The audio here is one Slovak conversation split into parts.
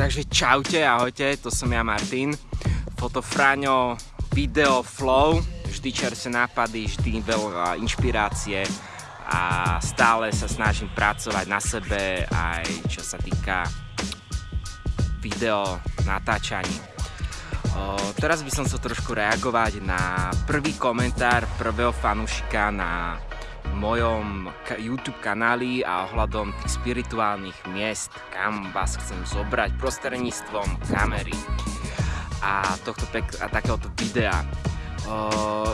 Takže čaute, ahojte, to som ja Martin. Fotofráňo, video, flow, vždy čerstvé nápady, vždy veľa inšpirácie a stále sa snažím pracovať na sebe aj čo sa týka video natáčaní. O, teraz by som chcel trošku reagovať na prvý komentár prvého fanúšika na mojom YouTube kanáli a ohľadom tých spirituálnych miest, kam vás chcem zobrať prostredníctvom kamery a, tohto pek- a takéhoto videa.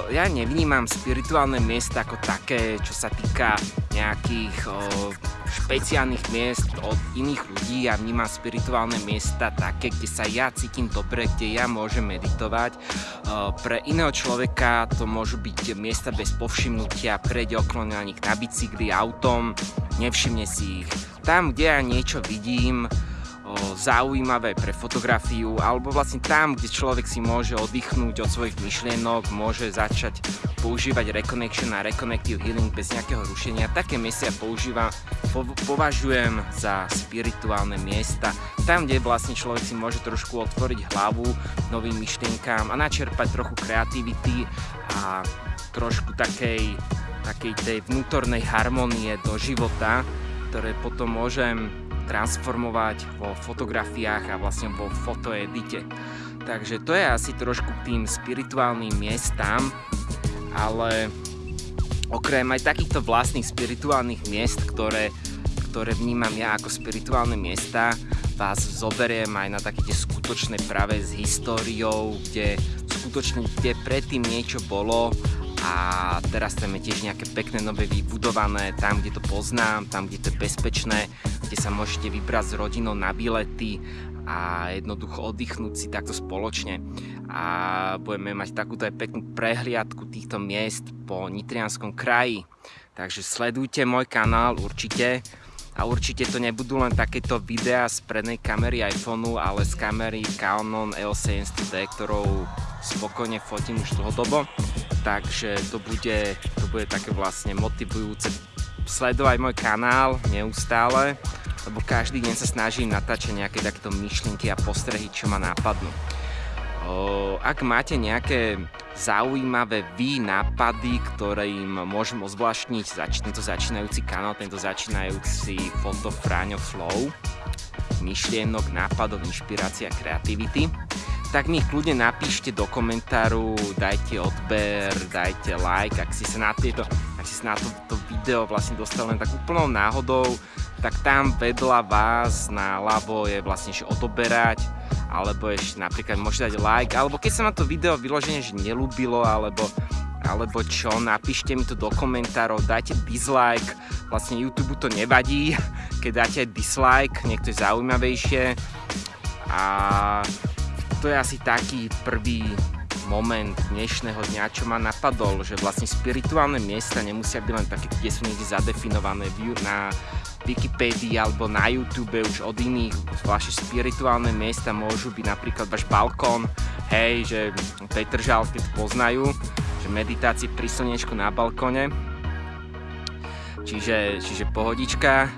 Ja nevnímam spirituálne miesta ako také, čo sa týka nejakých uh, špeciálnych miest od iných ľudí. Ja vnímam spirituálne miesta také, kde sa ja cítim dobre, kde ja môžem meditovať. Uh, pre iného človeka to môžu byť miesta bez povšimnutia, prejde okolo na nich na bicykli, autom, nevšimne si ich. Tam, kde ja niečo vidím, zaujímavé pre fotografiu alebo vlastne tam, kde človek si môže oddychnúť od svojich myšlienok, môže začať používať Reconnection a Reconnective Healing bez nejakého rušenia. Také miesta používam, po, považujem za spirituálne miesta. Tam, kde vlastne človek si môže trošku otvoriť hlavu novým myšlienkám a načerpať trochu kreativity a trošku takej, takej tej vnútornej harmonie do života, ktoré potom môžem transformovať vo fotografiách a vlastne vo fotoedite. Takže to je asi trošku k tým spirituálnym miestam, ale okrem aj takýchto vlastných spirituálnych miest, ktoré, ktoré vnímam ja ako spirituálne miesta, vás zoberiem aj na také tie skutočné práve s históriou, kde skutočne kde predtým niečo bolo a teraz tam je tiež nejaké pekné nové vybudované, tam kde to poznám, tam kde to je bezpečné, kde sa môžete vybrať s rodinou na bilety a jednoducho oddychnúť si takto spoločne. A budeme mať takúto aj peknú prehliadku týchto miest po Nitrianskom kraji. Takže sledujte môj kanál určite. A určite to nebudú len takéto videá z prednej kamery iPhoneu, ale z kamery Canon EOS700D, ktorou spokojne fotím už dlhodobo takže to bude, to bude také vlastne motivujúce sledovať môj kanál neustále, lebo každý deň sa snažím natáčať nejaké takéto myšlienky a postrehy, čo ma nápadnú. Ak máte nejaké zaujímavé vy nápady, ktoré im môžem ozvláštniť tento začínajúci kanál, tento začínajúci foto Fráňo Flow, myšlienok, nápadov, inšpirácia, kreativity, tak mi kľudne napíšte do komentáru, dajte odber, dajte like, ak si sa na, tieto, ak si sa na to, to video vlastne dostal len tak úplnou náhodou, tak tam vedľa vás na ľavo je vlastne že odoberať, alebo ešte napríklad môžete dať like, alebo keď sa na to video vyloženie že nelúbilo, alebo alebo čo, napíšte mi to do komentárov, dajte dislike, vlastne YouTube to nevadí, keď dáte dislike, niekto je zaujímavejšie. A to je asi taký prvý moment dnešného dňa, čo ma napadol, že vlastne spirituálne miesta nemusia byť len také, kde sú niekde zadefinované na Wikipédii alebo na YouTube už od iných. Vaše spirituálne miesta môžu byť napríklad váš balkón, hej, že Petržalke to poznajú, že meditácie pri slnečku na balkone. Čiže, čiže pohodička.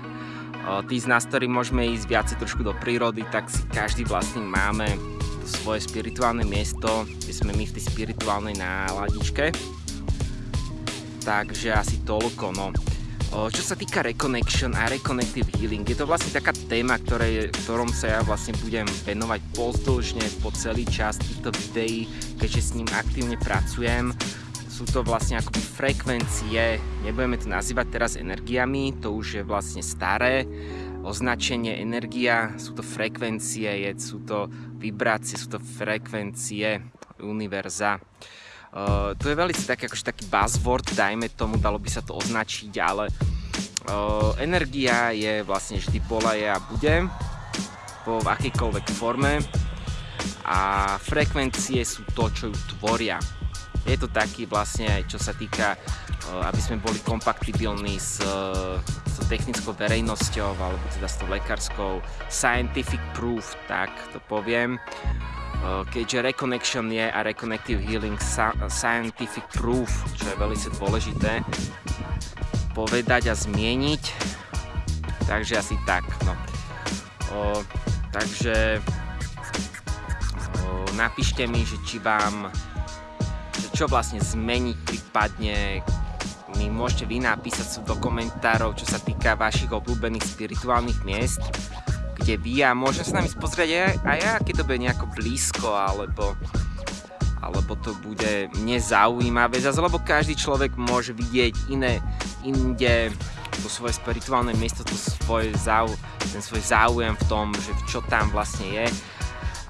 Tí z nás, ktorí môžeme ísť viacej trošku do prírody, tak si každý vlastne máme svoje spirituálne miesto, kde sme my v tej spirituálnej náladičke. Takže asi toľko, no. Čo sa týka Reconnection a Reconnective Healing, je to vlastne taká téma, ktorej, ktorom sa ja vlastne budem venovať pozdĺžne po celý čas týchto videí, keďže s ním aktívne pracujem. Sú to vlastne akoby frekvencie, nebudeme to nazývať teraz energiami, to už je vlastne staré, označenie energia, sú to frekvencie, sú to vibrácie, sú to frekvencie univerza. Uh, to je veľmi taký, akože taký buzzword, dajme tomu, dalo by sa to označiť, ale uh, energia je vlastne vždy bola, je a bude po akejkoľvek forme a frekvencie sú to, čo ju tvoria. Je to taký vlastne aj čo sa týka, uh, aby sme boli kompatibilní s technickou verejnosťou alebo teda s tou lekárskou scientific proof, tak to poviem. Keďže Reconnection je a Reconnective Healing scientific proof, čo je veľmi dôležité povedať a zmieniť. Takže asi tak. No. Takže napíšte mi, že či vám čo vlastne zmeniť prípadne mi môžete vy napísať do komentárov, čo sa týka vašich obľúbených spirituálnych miest, kde vy a môžem sa nami pozrieť aj, aj ja, keď to bude nejako blízko, alebo, alebo to bude nezaujímavé, zase lebo každý človek môže vidieť iné, inde to svoje spirituálne miesto, to svoj zau, ten svoj záujem v tom, že čo tam vlastne je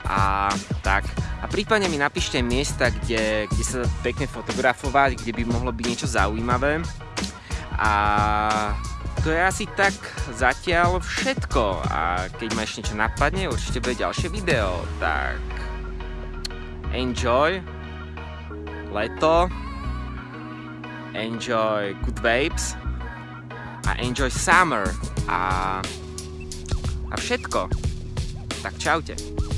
a tak. A prípadne mi napíšte miesta, kde, kde sa pekne fotografovať, kde by mohlo byť niečo zaujímavé. A to je asi tak zatiaľ všetko. A keď ma ešte niečo napadne, určite bude ďalšie video. Tak enjoy leto, enjoy good vapes a enjoy summer a, a všetko. Tak čaute.